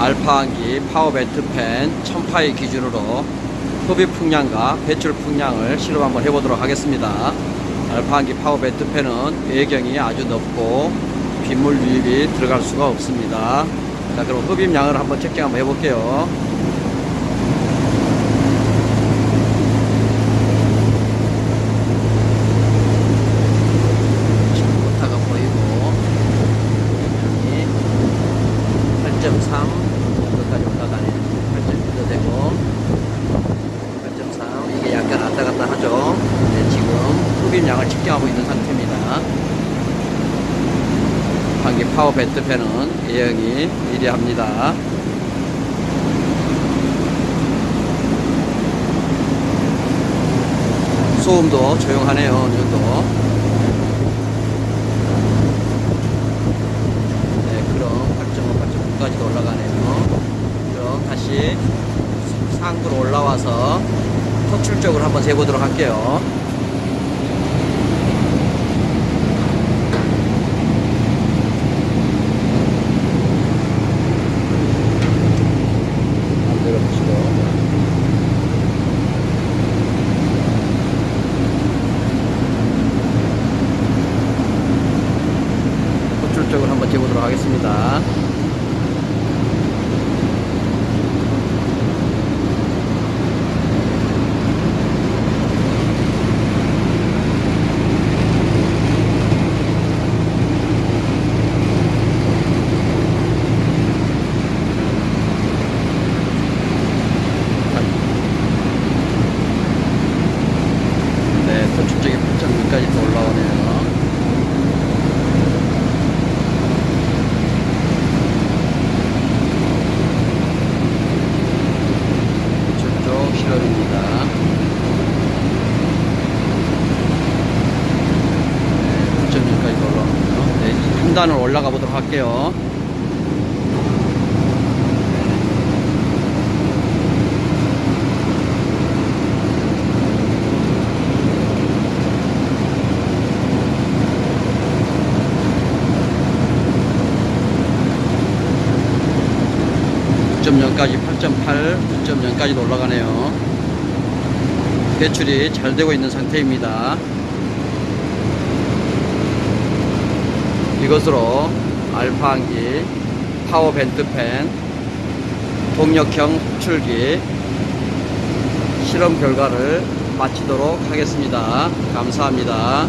알파환기 파워벤트 팬 1000파이 기준으로 흡입 풍량과 배출 풍량을 실험 한번 해보도록 하겠습니다. 알파환기 파워벤트 팬은 배경이 아주 넓고 빗물 유입이 들어갈 수가 없습니다. 자 그럼 흡입량을 한번 checking 한번 해볼게요. 보이고 흡입량이 8.3 정도까지 올라가네요. 8.1도 되고 8.3 이게 약간 왔다 갔다 하죠. 네, 지금 측정하고 있는 상태입니다. 한기 파워 밴드 팬은 예형이 미리합니다. 소음도 조용하네요. 정도. 네, 그럼 8.5, 8.9까지도 올라가네요. 그럼 다시 상부로 올라와서 토출 쪽으로 한번 재보도록 할게요. 만들어 보시고. 토출 쪽으로 한번 재보도록 하겠습니다. 네, 토출 쪽에 8.2까지 또 올라오네요. 저쪽 실험입니다. 네, 9.1까지 올라오네요. 단을 올라가 보도록 할게요. .0 까지 8.8, 9.0까지도 올라가네요. 배출이 잘 되고 있는 상태입니다. 이것으로 알파항기, 파워 벤트 팬, 동력형 흡출기 실험 결과를 마치도록 하겠습니다. 감사합니다.